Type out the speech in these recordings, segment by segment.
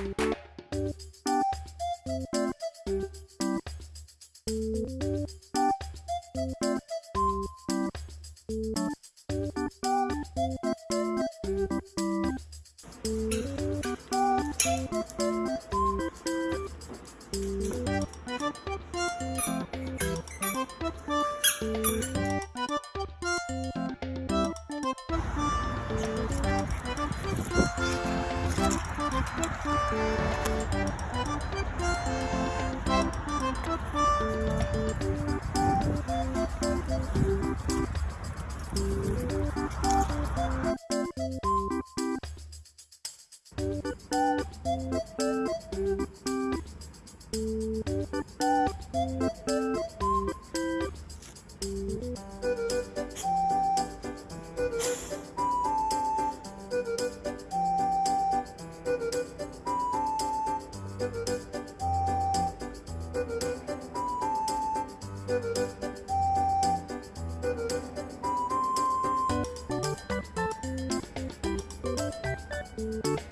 Thank you.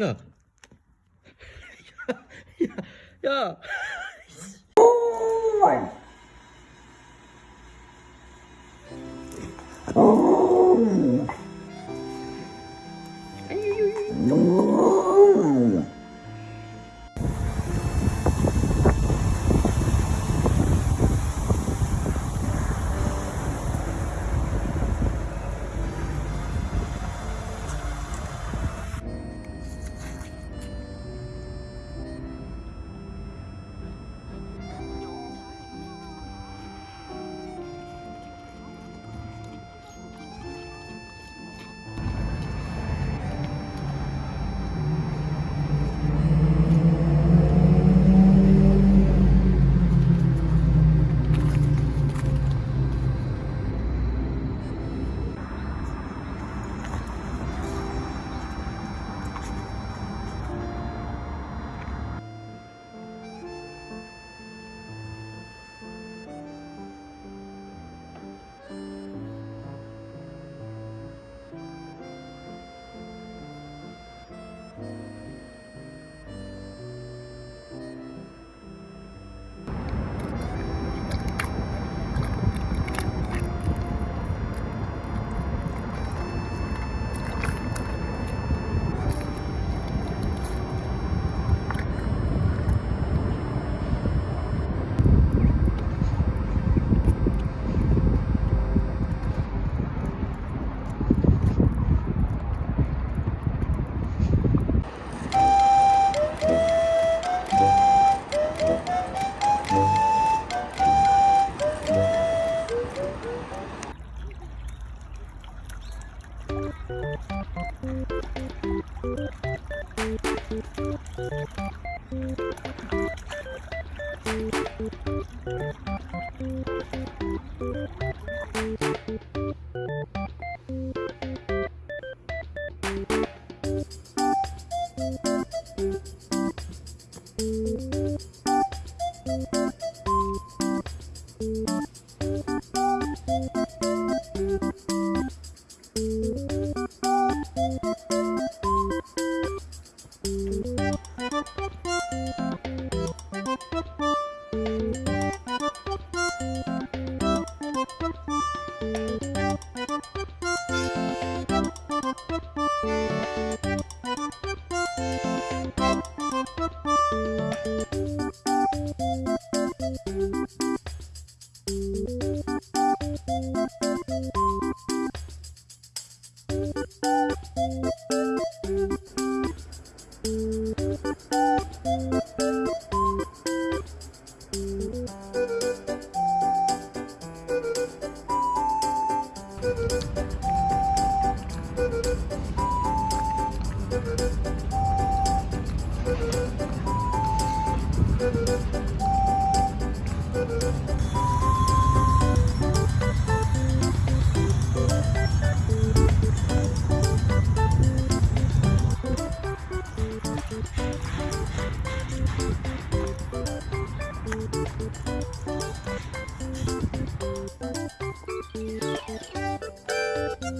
야. 야. 야. 야. 오!